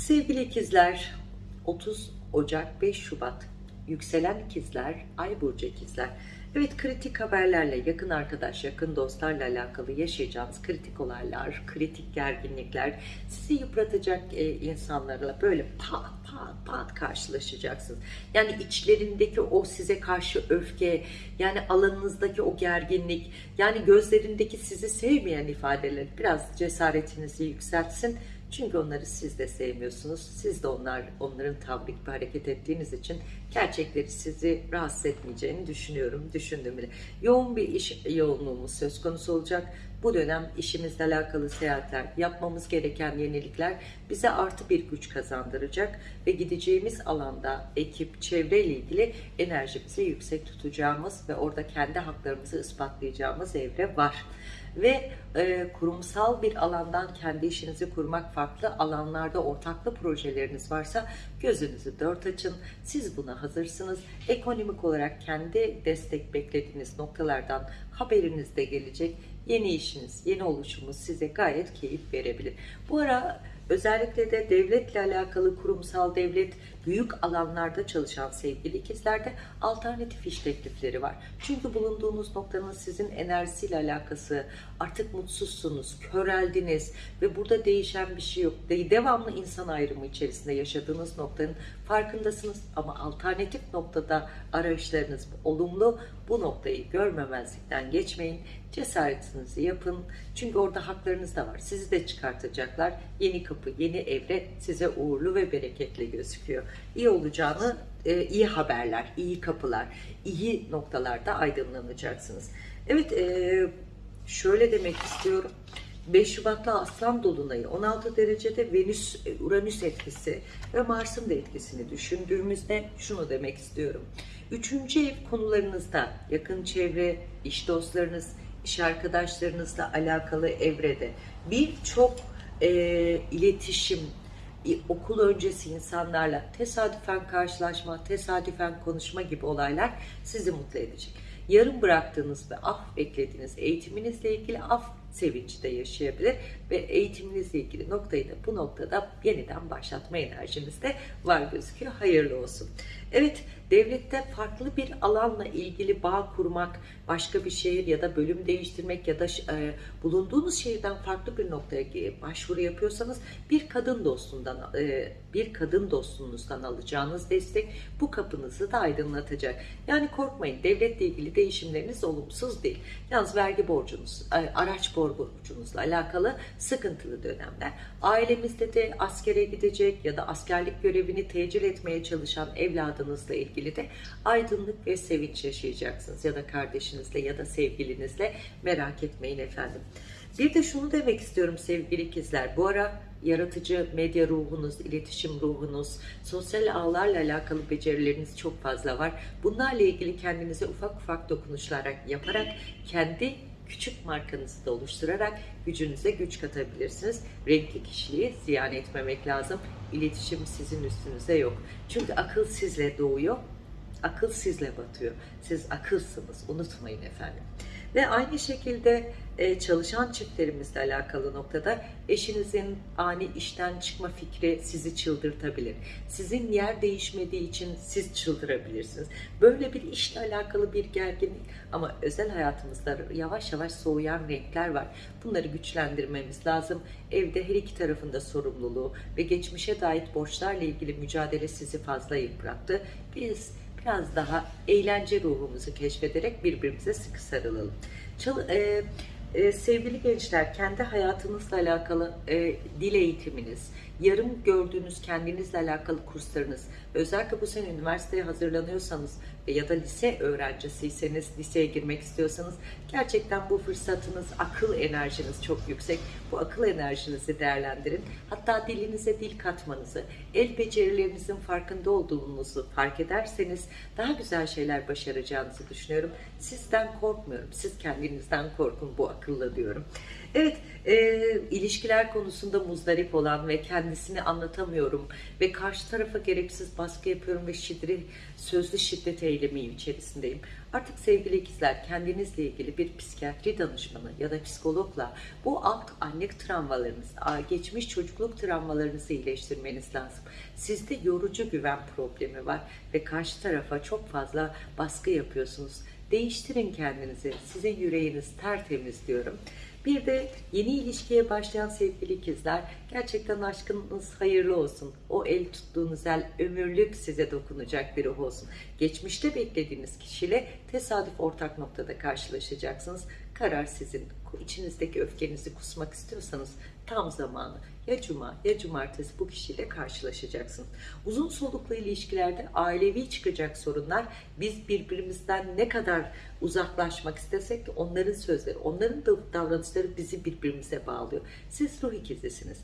Sevgili ikizler 30 Ocak 5 Şubat. Yükselen ikizler Ay burcu ikizler. Evet kritik haberlerle yakın arkadaş yakın dostlarla alakalı yaşayacağınız kritik olaylar kritik gerginlikler sizi yıpratacak e, insanlarla böyle pat pat pat karşılaşacaksınız. Yani içlerindeki o size karşı öfke yani alanınızdaki o gerginlik yani gözlerindeki sizi sevmeyen ifadeler biraz cesaretinizi yükseltsin çünkü onları siz de sevmiyorsunuz. Siz de onlar onların tavrı gibi hareket ettiğiniz için gerçekleri sizi rahatsız etmeyeceğini düşünüyorum. Düşündüm bile. Yoğun bir iş yoğunluğumuz söz konusu olacak. Bu dönem işimizle alakalı seyahatler, yapmamız gereken yenilikler bize artı bir güç kazandıracak ve gideceğimiz alanda ekip, çevre ile ilgili enerjimizi yüksek tutacağımız ve orada kendi haklarımızı ispatlayacağımız evre var ve e, kurumsal bir alandan kendi işinizi kurmak farklı alanlarda ortaklı projeleriniz varsa gözünüzü dört açın. Siz buna hazırsınız. Ekonomik olarak kendi destek beklediğiniz noktalardan haberiniz de gelecek. Yeni işiniz, yeni oluşumuz size gayet keyif verebilir. Bu ara özellikle de devletle alakalı kurumsal devlet büyük alanlarda çalışan sevgili ikizlerde alternatif iş teklifleri var. Çünkü bulunduğunuz noktanın sizin enerjisiyle alakası artık mutsuzsunuz, köreldiniz ve burada değişen bir şey yok. Devamlı insan ayrımı içerisinde yaşadığınız noktanın farkındasınız ama alternatif noktada arayışlarınız olumlu. Bu noktayı görmemezlikten geçmeyin. Cesaretinizi yapın. Çünkü orada haklarınız da var. Sizi de çıkartacaklar. Yeni kapı, yeni evre size uğurlu ve bereketli gözüküyor. İyi olacağını, e, iyi haberler, iyi kapılar, iyi noktalarda aydınlanacaksınız. Evet, e, şöyle demek istiyorum. 5 Şubat'ta Aslan Dolunay'ı 16 derecede Venüs, Uranüs etkisi ve Mars'ın da etkisini düşündüğümüzde şunu demek istiyorum. Üçüncü ev konularınızda yakın çevre, iş dostlarınız, iş arkadaşlarınızla alakalı evrede birçok e, iletişim, e, okul öncesi insanlarla tesadüfen karşılaşma, tesadüfen konuşma gibi olaylar sizi mutlu edecek. Yarım bıraktığınız ve af beklediğiniz eğitiminizle ilgili af sevinci de yaşayabilir ve eğitiminizle ilgili noktayı da bu noktada yeniden başlatma enerjiniz de var gözüküyor. Hayırlı olsun. Evet, devlette farklı bir alanla ilgili bağ kurmak, başka bir şehir ya da bölüm değiştirmek ya da e, bulunduğunuz şehirden farklı bir noktaya başvuru yapıyorsanız bir kadın dostundan e, bir kadın dostunuzdan alacağınız destek bu kapınızı da aydınlatacak. Yani korkmayın, devletle ilgili değişimleriniz olumsuz değil. Yalnız vergi borcunuz, e, araç borcunuzla alakalı sıkıntılı dönemler. Ailemizde de askere gidecek ya da askerlik görevini tecil etmeye çalışan evladınızla ilgili de aydınlık ve sevinç yaşayacaksınız. Ya da kardeşinizle ya da sevgilinizle merak etmeyin efendim. Bir de şunu demek istiyorum sevgili ikizler. Bu ara yaratıcı medya ruhunuz, iletişim ruhunuz, sosyal ağlarla alakalı becerileriniz çok fazla var. Bunlarla ilgili kendinize ufak ufak dokunuşlar yaparak kendi küçük markanızı da oluşturarak gücünüze güç katabilirsiniz. Renkli kişiliği ziyan etmemek lazım. İletişim sizin üstünüze yok. Çünkü akıl sizle doğuyor, akıl sizle batıyor. Siz akılsınız, unutmayın efendim. Ve aynı şekilde e, çalışan çiftlerimizle alakalı noktada eşinizin ani işten çıkma fikri sizi çıldırtabilir. Sizin yer değişmediği için siz çıldırabilirsiniz. Böyle bir işle alakalı bir gerginlik ama özel hayatımızda yavaş yavaş soğuyan renkler var. Bunları güçlendirmemiz lazım. Evde her iki tarafında sorumluluğu ve geçmişe dair borçlarla ilgili mücadele sizi fazla yıprattı. Biz biraz daha eğlence ruhumuzu keşfederek birbirimize sıkı sarılalım. Çal e, e, sevgili gençler kendi hayatınızla alakalı e, dil eğitiminiz, yarım gördüğünüz kendinizle alakalı kurslarınız, özellikle bu sene üniversiteye hazırlanıyorsanız ya da lise öğrencisiyseniz, liseye girmek istiyorsanız gerçekten bu fırsatınız, akıl enerjiniz çok yüksek. Bu akıl enerjinizi değerlendirin. Hatta dilinize dil katmanızı, el becerilerinizin farkında olduğunuzu fark ederseniz daha güzel şeyler başaracağınızı düşünüyorum. Sizden korkmuyorum. Siz kendinizden korkun bu akılla diyorum. Evet, e, ilişkiler konusunda muzdarip olan ve kendisini anlatamıyorum ve karşı tarafa gereksiz baskı yapıyorum ve şiddet, sözlü şiddet eylemi içerisindeyim. Artık sevgili ikizler kendinizle ilgili bir psikiyatri danışmanı ya da psikologla bu alt anne travmalarınız, geçmiş çocukluk travmalarınızı iyileştirmeniz lazım. Sizde yorucu güven problemi var ve karşı tarafa çok fazla baskı yapıyorsunuz. Değiştirin kendinizi. Sizin yüreğiniz tertemiz diyorum. Bir de yeni ilişkiye başlayan sevgili ikizler gerçekten aşkınız hayırlı olsun. O el tuttuğunuz el ömürlük size dokunacak biri olsun. Geçmişte beklediğiniz kişiyle tesadüf ortak noktada karşılaşacaksınız. Karar sizin. İçinizdeki öfkenizi kusmak istiyorsanız tam zamanı. Ya cuma ya cumartesi bu kişiyle karşılaşacaksınız. Uzun soluklu ilişkilerde ailevi çıkacak sorunlar biz birbirimizden ne kadar uzaklaşmak istesek onların sözleri, onların da davranışları bizi birbirimize bağlıyor. Siz ruh ikizisiniz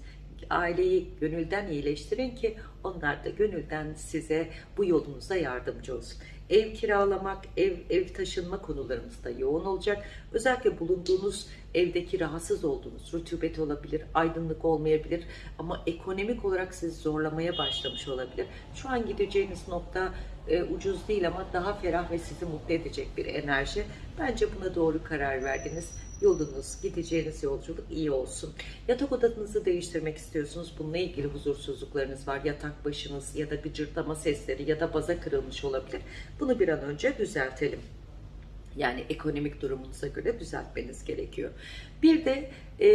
aileyi gönülden iyileştirin ki onlar da gönülden size bu yolunuzda yardımcı olsun. Ev kiralamak, ev, ev taşınma konularımızda yoğun olacak. Özellikle bulunduğunuz evdeki rahatsız olduğunuz, rutubet olabilir, aydınlık olmayabilir ama ekonomik olarak sizi zorlamaya başlamış olabilir. Şu an gideceğiniz nokta e, ucuz değil ama daha ferah ve sizi mutlu edecek bir enerji. Bence buna doğru karar verdiniz yolunuz, gideceğiniz yolculuk iyi olsun. Yatak odanızı değiştirmek istiyorsunuz. Bununla ilgili huzursuzluklarınız var. Yatak başınız ya da gıcırtlama sesleri ya da baza kırılmış olabilir. Bunu bir an önce düzeltelim. Yani ekonomik durumunuza göre düzeltmeniz gerekiyor. Bir de e,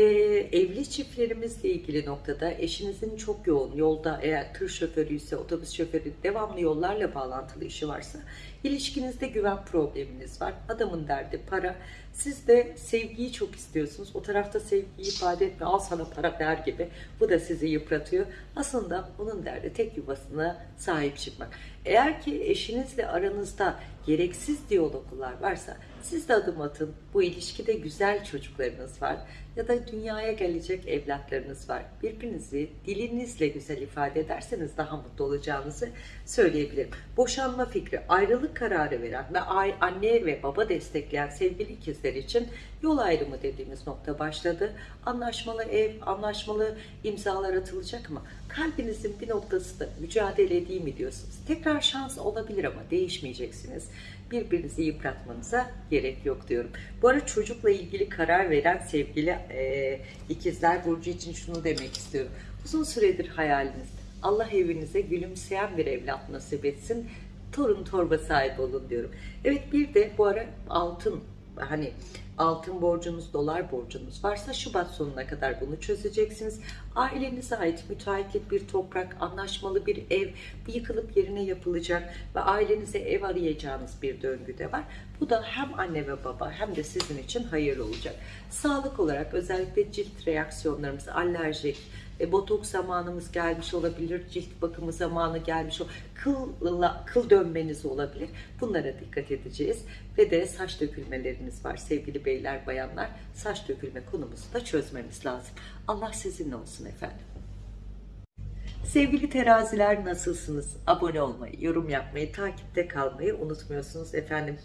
evli çiftlerimizle ilgili noktada eşinizin çok yoğun yolda eğer tır şoförü ise otobüs şoförü devamlı yollarla bağlantılı işi varsa ilişkinizde güven probleminiz var. Adamın derdi para. Siz de sevgiyi çok istiyorsunuz. O tarafta sevgiyi ifade etme al sana para der gibi. Bu da sizi yıpratıyor. Aslında onun derdi tek yuvasına sahip çıkmak. Eğer ki eşinizle aranızda gereksiz diyaloglar varsa siz de adım atın. Bu ilişkide güzel çocuklarınız var ya da dünyaya gelecek evlatlarınız var. Birbirinizi dilinizle güzel ifade ederseniz daha mutlu olacağınızı söyleyebilirim. Boşanma fikri, ayrılık kararı veren ve anne ve baba destekleyen sevgili ikizler için yol ayrımı dediğimiz nokta başladı. Anlaşmalı ev, anlaşmalı imzalar atılacak ama kalbinizin bir noktası da mücadele edeyim mi diyorsunuz. Tekrar şans olabilir ama değişmeyeceksiniz birbirinizi yıpratmanıza gerek yok diyorum. Bu arada çocukla ilgili karar veren sevgili e, ikizler Burcu için şunu demek istiyorum. Uzun süredir hayaliniz Allah evinize gülümseyen bir evlat nasip etsin. Torun torba sahibi olun diyorum. Evet bir de bu ara altın hani altın borcunuz, dolar borcunuz varsa Şubat sonuna kadar bunu çözeceksiniz. Ailenize ait müteahhitlik bir toprak, anlaşmalı bir ev yıkılıp yerine yapılacak ve ailenize ev arayacağınız bir döngü de var. Bu da hem anne ve baba hem de sizin için hayırlı olacak. Sağlık olarak özellikle cilt reaksiyonlarımız, alerjik, e, botoks zamanımız gelmiş olabilir, cilt bakımı zamanı gelmiş olabilir, kıl, kıl dönmeniz olabilir. Bunlara dikkat edeceğiz. Ve de saç dökülmeleriniz var sevgili beyler, bayanlar. Saç dökülme konumuzu da çözmemiz lazım. Allah sizinle olsun efendim. Sevgili teraziler nasılsınız? Abone olmayı, yorum yapmayı, takipte kalmayı unutmuyorsunuz efendim.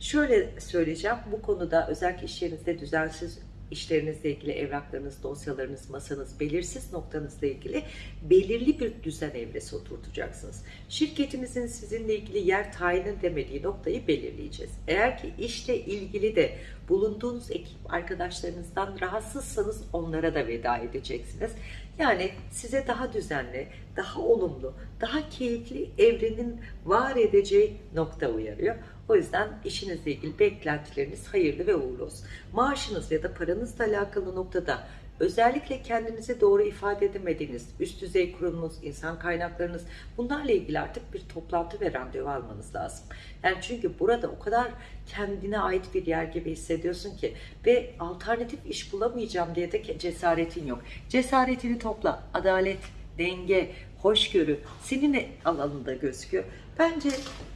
Şöyle söyleyeceğim bu konuda özellikle iş yerinizde düzensiz işlerinizle ilgili evraklarınız, dosyalarınız, masanız, belirsiz noktanızla ilgili belirli bir düzen evresi oturtacaksınız. Şirketinizin sizinle ilgili yer tayin demediği noktayı belirleyeceğiz. Eğer ki işle ilgili de bulunduğunuz ekip arkadaşlarınızdan rahatsızsanız onlara da veda edeceksiniz. Yani size daha düzenli, daha olumlu, daha keyifli evrenin var edeceği nokta uyarıyor. O yüzden işinizle ilgili beklentileriniz hayırlı ve uğurlu olsun. Maaşınız ya da paranızla alakalı noktada özellikle kendinizi doğru ifade edemediğiniz üst düzey kurumunuz, insan kaynaklarınız bunlarla ilgili artık bir toplantı ve randevu almanız lazım. Yani çünkü burada o kadar kendine ait bir yer gibi hissediyorsun ki ve alternatif iş bulamayacağım diye de cesaretin yok. Cesaretini topla, adalet, denge, hoşgörü senin alanında gözüküyor. Bence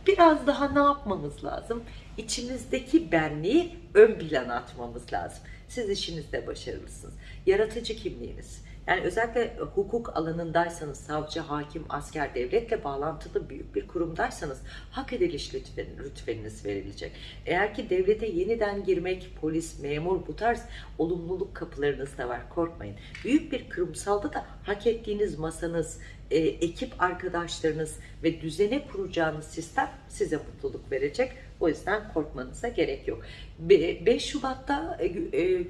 biraz daha ne yapmamız lazım? İçimizdeki benliği ön plana atmamız lazım. Siz işinizde başarılısınız. Yaratıcı kimliğiniz, Yani özellikle hukuk alanındaysanız, savcı, hakim, asker, devletle bağlantılı büyük bir kurumdaysanız hak ediliş lütfen, rütbeniz verilecek. Eğer ki devlete yeniden girmek, polis, memur bu tarz olumluluk kapılarınız da var. Korkmayın. Büyük bir kurumsalda da hak ettiğiniz masanız, e, ekip arkadaşlarınız ve düzene kuracağınız sistem size mutluluk verecek. O yüzden korkmanıza gerek yok. Be- 5 Şubat'ta e, e,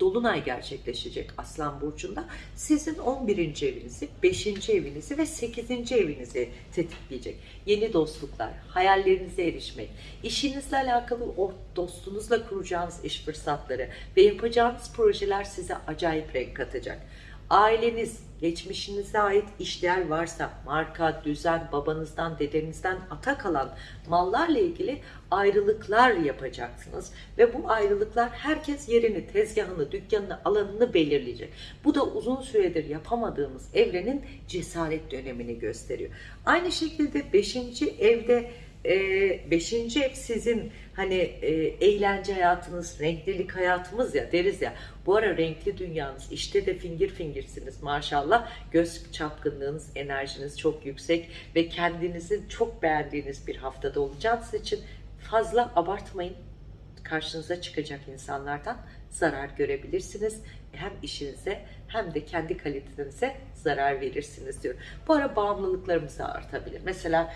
Dolunay gerçekleşecek Aslan Burcu'nda. Sizin 11. evinizi, 5. evinizi ve 8. evinizi tetikleyecek. Yeni dostluklar, hayallerinize erişmek, işinizle alakalı o dostunuzla kuracağınız iş fırsatları ve yapacağınız projeler size acayip renk katacak. Aileniz, geçmişinize ait işler varsa, marka, düzen, babanızdan, dedenizden ata kalan mallarla ilgili ayrılıklar yapacaksınız. Ve bu ayrılıklar herkes yerini, tezgahını, dükkanını, alanını belirleyecek. Bu da uzun süredir yapamadığımız evrenin cesaret dönemini gösteriyor. Aynı şekilde 5. evde e, beşinci ev sizin hani e, eğlence hayatınız, renklilik hayatımız ya deriz ya. Bu ara renkli dünyanız, işte de fingir fingirsiniz maşallah. Göz çapkınlığınız, enerjiniz çok yüksek ve kendinizi çok beğendiğiniz bir haftada olacağınız için fazla abartmayın. Karşınıza çıkacak insanlardan zarar görebilirsiniz. Hem işinize hem de kendi kalitenize zarar verirsiniz diyor. Bu ara bağımlılıklarımız artabilir. Mesela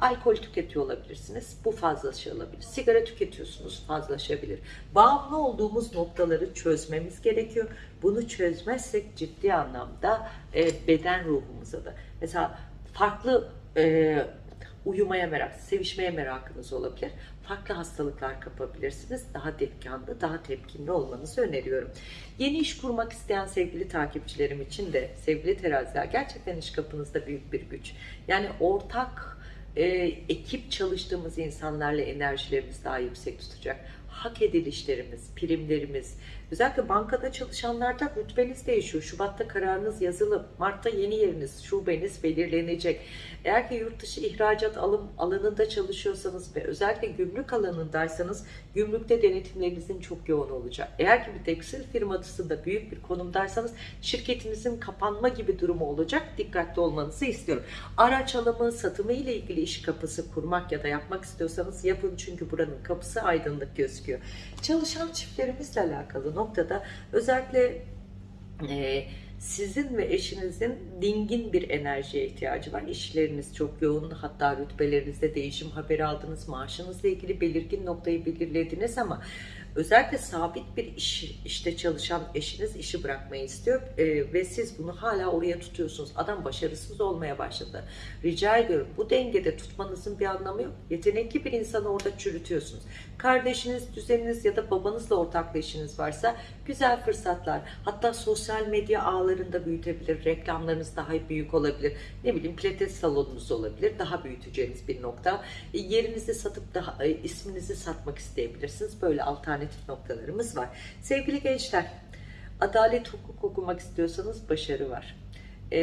Alkol tüketiyor olabilirsiniz. Bu fazlaşı olabilir. Sigara tüketiyorsunuz fazlaşabilir. Bağımlı olduğumuz noktaları çözmemiz gerekiyor. Bunu çözmezsek ciddi anlamda e, beden ruhumuza da. Mesela farklı e, uyumaya merak, sevişmeye merakınız olabilir. Farklı hastalıklar kapabilirsiniz. Daha tepkanlı, daha tepkinli olmanızı öneriyorum. Yeni iş kurmak isteyen sevgili takipçilerim için de sevgili teraziler gerçekten iş kapınızda büyük bir güç. Yani ortak e, ekip çalıştığımız insanlarla enerjilerimiz daha yüksek tutacak. Hak edilişlerimiz, primlerimiz, özellikle bankada çalışanlarda rütbeniz değişiyor. Şubat'ta kararınız yazılı, Mart'ta yeni yeriniz, şubeniz belirlenecek. Eğer ki yurt dışı ihracat alım alanında çalışıyorsanız ve özellikle gümrük alanındaysanız gümrükte denetimlerinizin çok yoğun olacak. Eğer ki bir tekstil firmasında büyük bir konumdaysanız şirketinizin kapanma gibi durumu olacak. Dikkatli olmanızı istiyorum. Araç alımı, satımı ile ilgili iş kapısı kurmak ya da yapmak istiyorsanız yapın çünkü buranın kapısı aydınlık gözüküyor. Çalışan çiftlerimizle alakalı noktada özellikle e, sizin ve eşinizin dingin bir enerjiye ihtiyacı var. İşleriniz çok yoğun, hatta rütbelerinizde değişim haberi aldınız, maaşınızla ilgili belirgin noktayı belirlediniz ama özellikle sabit bir iş, işte çalışan eşiniz işi bırakmayı istiyor e, ve siz bunu hala oraya tutuyorsunuz. Adam başarısız olmaya başladı. Rica ediyorum bu dengede tutmanızın bir anlamı yok. Yetenekli bir insanı orada çürütüyorsunuz. Kardeşiniz, düzeniniz ya da babanızla ortaklı işiniz varsa güzel fırsatlar. Hatta sosyal medya ağlarında büyütebilir. Reklamlarınız daha büyük olabilir. Ne bileyim pilates salonunuz olabilir. Daha büyüteceğiniz bir nokta. E, yerinizi satıp daha e, isminizi satmak isteyebilirsiniz. Böyle alternatif noktalarımız var. Sevgili gençler, adalet hukuk okumak istiyorsanız başarı var e,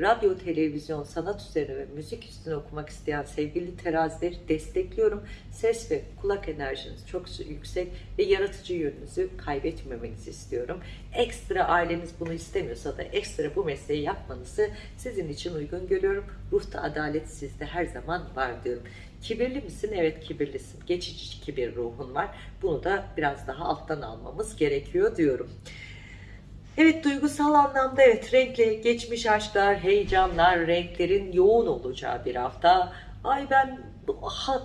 radyo, televizyon, sanat üzerine ve müzik üstüne okumak isteyen sevgili terazileri destekliyorum. Ses ve kulak enerjiniz çok yüksek ve yaratıcı yönünüzü kaybetmemenizi istiyorum. Ekstra aileniz bunu istemiyorsa da ekstra bu mesleği yapmanızı sizin için uygun görüyorum. Ruhta adalet sizde her zaman var diyorum. Kibirli misin? Evet kibirlisin. Geçici kibir ruhun var. Bunu da biraz daha alttan almamız gerekiyor diyorum. Evet duygusal anlamda evet renkli geçmiş aşklar, heyecanlar, renklerin yoğun olacağı bir hafta. Ay ben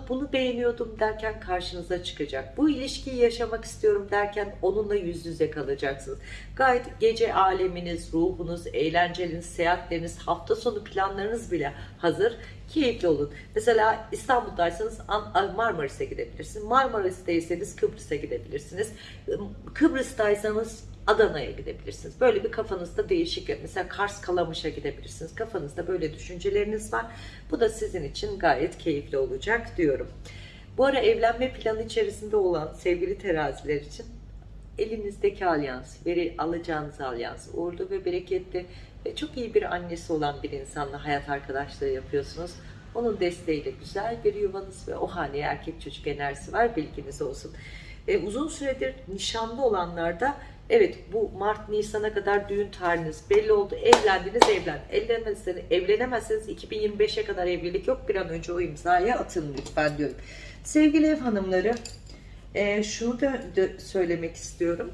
bunu beğeniyordum derken karşınıza çıkacak. Bu ilişkiyi yaşamak istiyorum derken onunla yüz yüze kalacaksınız. Gayet gece aleminiz, ruhunuz, eğlenceliniz, seyahatleriniz, hafta sonu planlarınız bile hazır. Keyifli olun. Mesela İstanbul'daysanız Marmaris'e gidebilirsiniz. Marmaris'teyseniz Kıbrıs'a gidebilirsiniz. Kıbrıs'taysanız Adana'ya gidebilirsiniz. Böyle bir kafanızda değişik. Mesela Kars Kalamış'a gidebilirsiniz. Kafanızda böyle düşünceleriniz var. Bu da sizin için gayet keyifli olacak diyorum. Bu ara evlenme planı içerisinde olan sevgili teraziler için elinizdeki alyans, veri alacağınız alyans, uğurlu ve bereketli ve çok iyi bir annesi olan bir insanla hayat arkadaşlığı yapıyorsunuz. Onun desteğiyle güzel bir yuvanız ve o haneye erkek çocuk enerjisi var bilginiz olsun. E, uzun süredir nişanlı olanlarda Evet bu Mart Nisan'a kadar düğün tarihiniz belli oldu. Evlendiniz evlen. Evlenemezseniz, evlenemezseniz 2025'e kadar evlilik yok. Bir an önce o imzaya atın lütfen diyorum. Sevgili ev hanımları e, şunu da, söylemek istiyorum.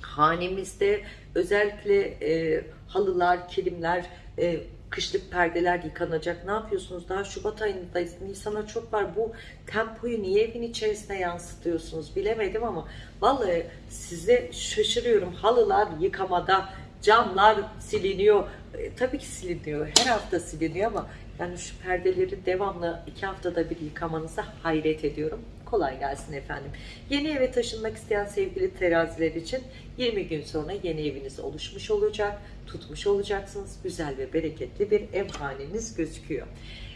Hanemizde özellikle e, halılar, kilimler, e, kışlık perdeler yıkanacak. Ne yapıyorsunuz? Daha Şubat ayındayız. Nisan'a çok var. Bu tempoyu niye evin içerisine yansıtıyorsunuz? Bilemedim ama vallahi size şaşırıyorum. Halılar yıkamada, camlar siliniyor. E, tabii ki siliniyor. Her hafta siliniyor ama yani şu perdeleri devamlı iki haftada bir yıkamanıza hayret ediyorum. Kolay gelsin efendim. Yeni eve taşınmak isteyen sevgili teraziler için 20 gün sonra yeni eviniz oluşmuş olacak, tutmuş olacaksınız. Güzel ve bereketli bir ev haneniz gözüküyor.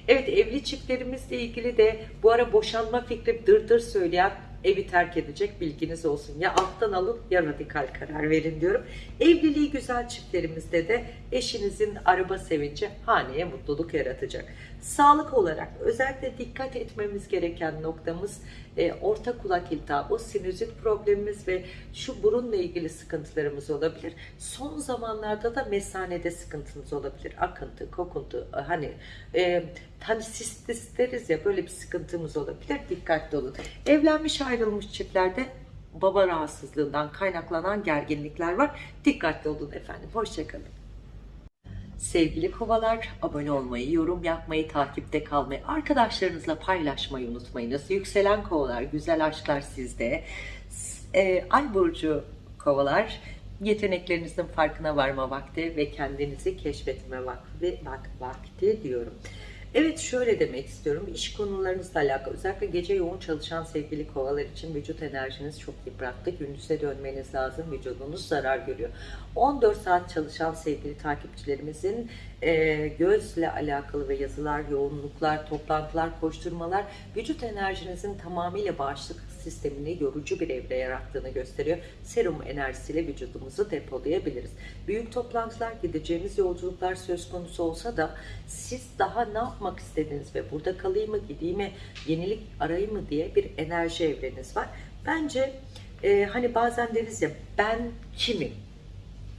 Evet evli çiftlerimizle ilgili de bu ara boşanma fikri dırdır söyleyen evi terk edecek bilginiz olsun. Ya alttan alın ya radikal karar verin diyorum. Evliliği güzel çiftlerimizde de eşinizin araba sevinci haneye mutluluk yaratacak. Sağlık olarak özellikle dikkat etmemiz gereken noktamız e, orta kulak iltihabı, sinüzit problemimiz ve şu burunla ilgili sıkıntılarımız olabilir. Son zamanlarda da mesanede sıkıntınız olabilir. Akıntı, kokuntu, e, hani e, hani sistis deriz ya böyle bir sıkıntımız olabilir. Dikkatli olun. Evlenmiş ayrılmış çiftlerde baba rahatsızlığından kaynaklanan gerginlikler var. Dikkatli olun efendim. Hoşçakalın. Sevgili kovalar, abone olmayı, yorum yapmayı, takipte kalmayı, arkadaşlarınızla paylaşmayı unutmayınız. Yükselen kovalar, güzel aşklar sizde. E, Ay burcu kovalar, yeteneklerinizin farkına varma vakti ve kendinizi keşfetme vakti, vak, vakti diyorum. Evet şöyle demek istiyorum. İş konularınızla alakalı özellikle gece yoğun çalışan sevgili kovalar için vücut enerjiniz çok yıprattı. Gündüze dönmeniz lazım. Vücudunuz zarar görüyor. 14 saat çalışan sevgili takipçilerimizin e, gözle alakalı ve yazılar, yoğunluklar, toplantılar, koşturmalar vücut enerjinizin tamamıyla bağışıklık sistemini yorucu bir evre yarattığını gösteriyor. Serum enerjisiyle vücudumuzu depolayabiliriz. Büyük toplantılar, gideceğimiz yolculuklar söz konusu olsa da siz daha ne yapmak istediniz ve burada kalayım mı, gideyim mi, yenilik arayayım mı diye bir enerji evreniz var. Bence e, hani bazen deriz ya ben kimim?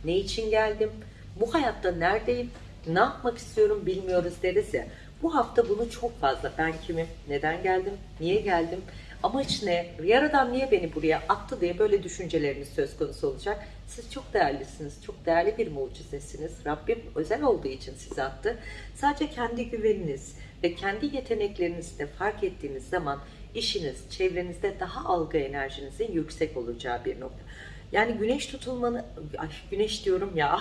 Ne için geldim? Bu hayatta neredeyim? Ne yapmak istiyorum bilmiyoruz deriz ya. Bu hafta bunu çok fazla ben kimim, neden geldim, niye geldim, amaç ne, yaradan niye beni buraya attı diye böyle düşünceleriniz söz konusu olacak. Siz çok değerlisiniz, çok değerli bir mucizesiniz. Rabbim özel olduğu için sizi attı. Sadece kendi güveniniz ve kendi yeteneklerinizi de fark ettiğiniz zaman işiniz, çevrenizde daha algı enerjinizin yüksek olacağı bir nokta. Yani güneş tutulmanı, ay güneş diyorum ya,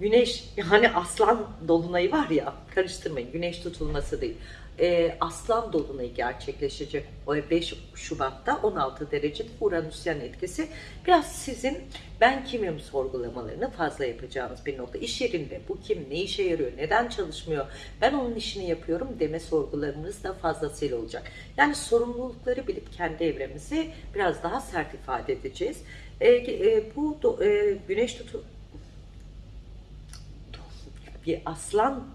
güneş yani aslan dolunayı var ya, karıştırmayın güneş tutulması değil. Ee, aslan dolunayı gerçekleşecek o 5 Şubat'ta 16 derecede Uranüsyen etkisi. Biraz sizin ben kimim sorgulamalarını fazla yapacağınız bir nokta. İş yerinde bu kim, ne işe yarıyor, neden çalışmıyor, ben onun işini yapıyorum deme sorgularınız da fazlasıyla olacak. Yani sorumlulukları bilip kendi evremizi biraz daha sert ifade edeceğiz. E, e, bu do, e, güneş tutu bir aslan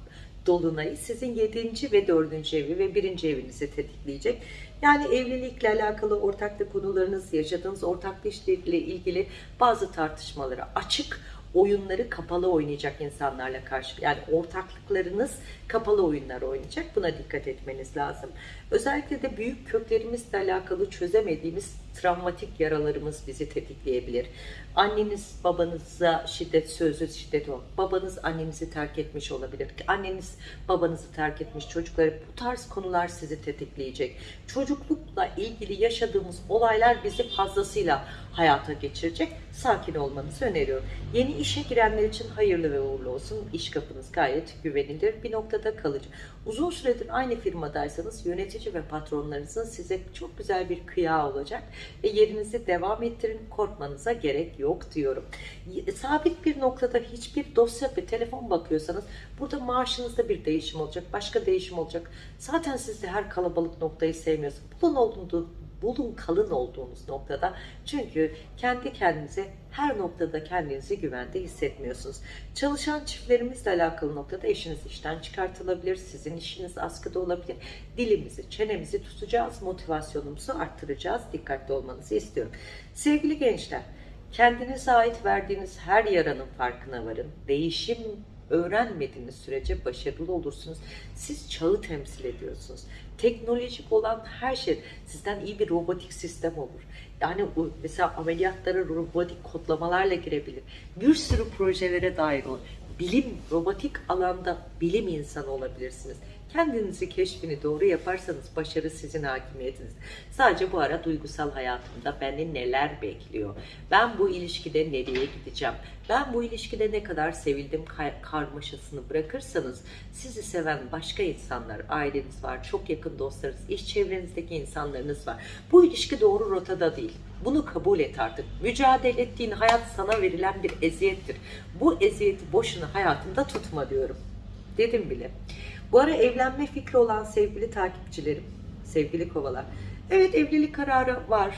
dolunayı sizin 7. ve 4. evi ve 1. evinizi tetikleyecek. Yani evlilikle alakalı ortaklık konularınız, yaşadığınız ortaklı işlerle ilgili bazı tartışmalara açık oyunları kapalı oynayacak insanlarla karşı yani ortaklıklarınız kapalı oyunlar oynayacak. Buna dikkat etmeniz lazım. Özellikle de büyük köklerimizle alakalı çözemediğimiz travmatik yaralarımız bizi tetikleyebilir. Anneniz babanıza şiddet, sözlü şiddet o. Babanız annenizi terk etmiş olabilir. Anneniz babanızı terk etmiş çocukları. Bu tarz konular sizi tetikleyecek. Çocuklukla ilgili yaşadığımız olaylar bizi fazlasıyla hayata geçirecek. Sakin olmanızı öneriyorum. Yeni işe girenler için hayırlı ve uğurlu olsun. İş kapınız gayet güvenilir. Bir noktada kalıcı. Uzun süredir aynı firmadaysanız yönetici ve patronlarınızın size çok güzel bir kıyağı olacak ve yerinizi devam ettirin. Korkmanıza gerek yok diyorum. Sabit bir noktada hiçbir dosya ve telefon bakıyorsanız burada maaşınızda bir değişim olacak. Başka değişim olacak. Zaten siz de her kalabalık noktayı sevmiyorsunuz. Bulun olduğunu bulun kalın olduğunuz noktada. Çünkü kendi kendinize her noktada kendinizi güvende hissetmiyorsunuz. Çalışan çiftlerimizle alakalı noktada eşiniz işten çıkartılabilir, sizin işiniz askıda olabilir. Dilimizi, çenemizi tutacağız, motivasyonumuzu arttıracağız. Dikkatli olmanızı istiyorum. Sevgili gençler, Kendinize ait verdiğiniz her yaranın farkına varın. Değişim öğrenmediğiniz sürece başarılı olursunuz. Siz çağı temsil ediyorsunuz. Teknolojik olan her şey sizden iyi bir robotik sistem olur. Yani mesela ameliyatlara robotik kodlamalarla girebilir. Bir sürü projelere dahil olur. Bilim, robotik alanda bilim insanı olabilirsiniz. Kendinizi keşfini doğru yaparsanız başarı sizin hakimiyetiniz. Sadece bu ara duygusal hayatımda beni neler bekliyor? Ben bu ilişkide nereye gideceğim? Ben bu ilişkide ne kadar sevildim karmaşasını bırakırsanız sizi seven başka insanlar, aileniz var, çok yakın dostlarınız, iş çevrenizdeki insanlarınız var. Bu ilişki doğru rotada değil. Bunu kabul et artık. Mücadele ettiğin hayat sana verilen bir eziyettir. Bu eziyeti boşuna hayatında tutma diyorum. Dedim bile. Bu ara evlenme fikri olan sevgili takipçilerim, sevgili kovalar. Evet evlilik kararı var.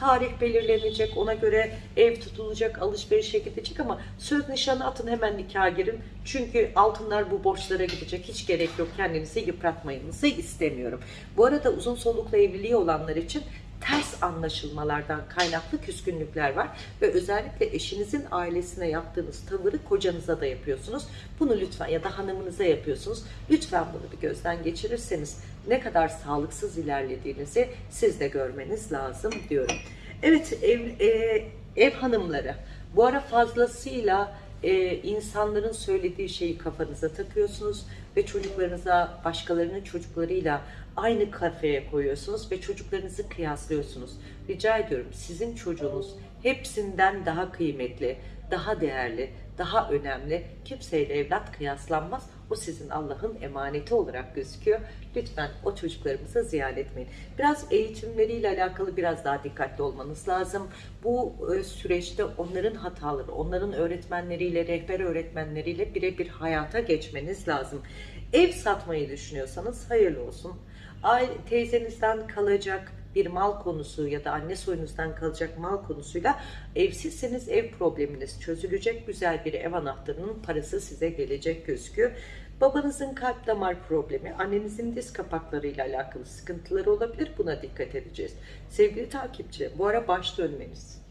Tarih belirlenecek, ona göre ev tutulacak, alışverişe gidecek ama söz nişanı atın hemen nikaha girin. Çünkü altınlar bu borçlara gidecek. Hiç gerek yok. Kendinizi yıpratmayınızı istemiyorum. Bu arada uzun soluklu evliliği olanlar için ters anlaşılmalardan kaynaklı küskünlükler var ve özellikle eşinizin ailesine yaptığınız tavırı kocanıza da yapıyorsunuz. Bunu lütfen ya da hanımınıza yapıyorsunuz. Lütfen bunu bir gözden geçirirseniz ne kadar sağlıksız ilerlediğinizi siz de görmeniz lazım diyorum. Evet ev, e, ev hanımları bu ara fazlasıyla e, insanların söylediği şeyi kafanıza takıyorsunuz ve çocuklarınıza başkalarının çocuklarıyla aynı kafeye koyuyorsunuz ve çocuklarınızı kıyaslıyorsunuz. Rica ediyorum sizin çocuğunuz hepsinden daha kıymetli, daha değerli, daha önemli. Kimseyle evlat kıyaslanmaz. O sizin Allah'ın emaneti olarak gözüküyor. Lütfen o çocuklarımıza ziyan etmeyin. Biraz eğitimleriyle alakalı biraz daha dikkatli olmanız lazım. Bu e, süreçte onların hataları, onların öğretmenleriyle, rehber öğretmenleriyle birebir hayata geçmeniz lazım. Ev satmayı düşünüyorsanız hayırlı olsun. Teyzenizden kalacak bir mal konusu ya da anne soyunuzdan kalacak mal konusuyla evsizseniz ev probleminiz çözülecek. Güzel bir ev anahtarının parası size gelecek gözüküyor. Babanızın kalp damar problemi, annenizin diz kapaklarıyla alakalı sıkıntıları olabilir. Buna dikkat edeceğiz. Sevgili takipçi, bu ara baş dönmeniz,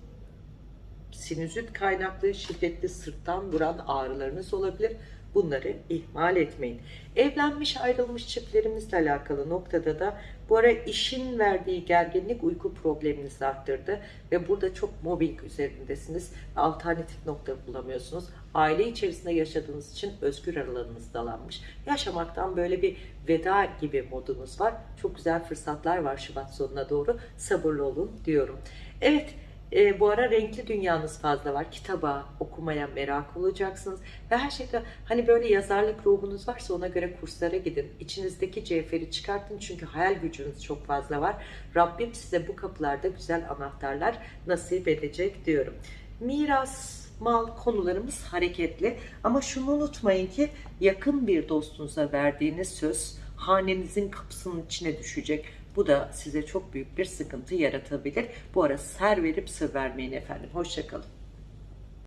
sinüzit kaynaklı şiddetli sırttan vuran ağrılarınız olabilir. Bunları ihmal etmeyin. Evlenmiş ayrılmış çiftlerimizle alakalı noktada da bu ara işin verdiği gerginlik uyku probleminizi arttırdı ve burada çok mobbing üzerindesiniz. Alternatif nokta bulamıyorsunuz. Aile içerisinde yaşadığınız için özgür alanınız dalanmış. Yaşamaktan böyle bir veda gibi modunuz var. Çok güzel fırsatlar var Şubat sonuna doğru. Sabırlı olun diyorum. Evet. E, bu ara renkli dünyanız fazla var. Kitaba, okumaya merak olacaksınız. Ve her şeyde hani böyle yazarlık ruhunuz varsa ona göre kurslara gidin. İçinizdeki cevheri çıkartın çünkü hayal gücünüz çok fazla var. Rabbim size bu kapılarda güzel anahtarlar nasip edecek diyorum. Miras, mal konularımız hareketli. Ama şunu unutmayın ki yakın bir dostunuza verdiğiniz söz hanenizin kapısının içine düşecek. Bu da size çok büyük bir sıkıntı yaratabilir. Bu ara ser verip sır vermeyin efendim. Hoşçakalın.